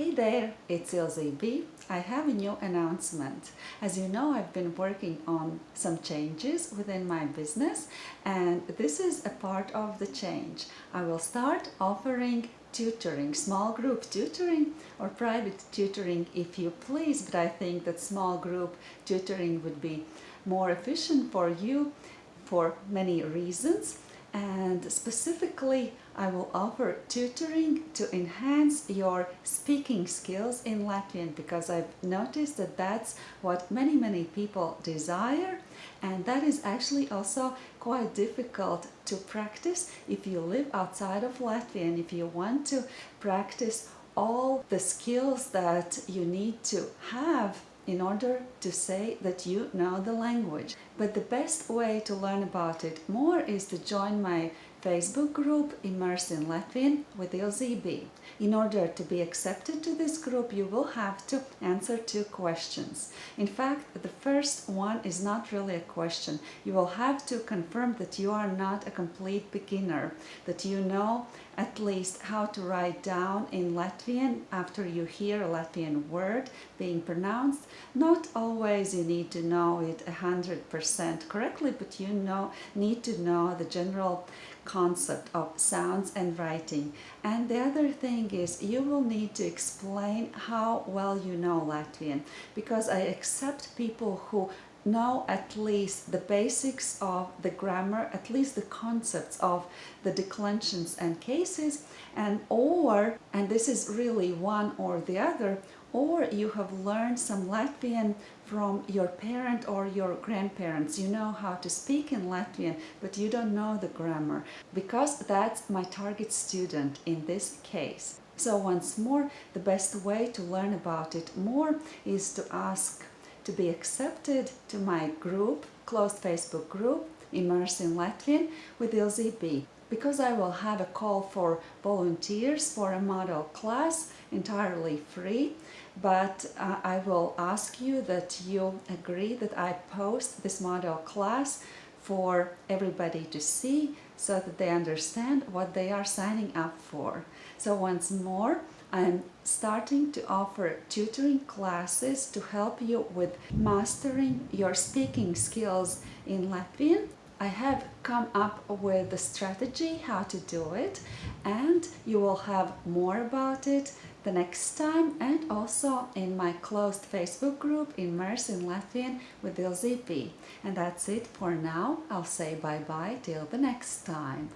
Hey there, it's Ilze B. I have a new announcement. As you know, I've been working on some changes within my business and this is a part of the change. I will start offering tutoring, small group tutoring or private tutoring if you please, but I think that small group tutoring would be more efficient for you for many reasons and specifically I will offer tutoring to enhance your speaking skills in Latvian because I've noticed that that's what many many people desire. And that is actually also quite difficult to practice if you live outside of Latvia and if you want to practice all the skills that you need to have in order to say that you know the language. But the best way to learn about it more is to join my Facebook group Immerse in Latvian with Ilze B. In order to be accepted to this group, you will have to answer two questions. In fact, the first one is not really a question. You will have to confirm that you are not a complete beginner, that you know at least how to write down in Latvian after you hear a Latvian word being pronounced. Not always you need to know it 100% correctly, but you know need to know the general concept of sounds and writing. And the other thing is you will need to explain how well you know Latvian because I accept people who know at least the basics of the grammar, at least the concepts of the declensions and cases, and or, and this is really one or the other, or you have learned some Latvian from your parent or your grandparents. You know how to speak in Latvian, but you don't know the grammar, because that's my target student in this case. So once more, the best way to learn about it more is to ask to be accepted to my group, closed Facebook group, Immerse in Latvian with Ilze B because I will have a call for volunteers for a model class entirely free but uh, I will ask you that you agree that I post this model class for everybody to see so that they understand what they are signing up for. So once more, I'm starting to offer tutoring classes to help you with mastering your speaking skills in Latvian. I have come up with a strategy how to do it and you will have more about it the next time and also in my closed Facebook group Immerse in Latvian with Ilze B. And that's it for now. I'll say bye-bye till the next time.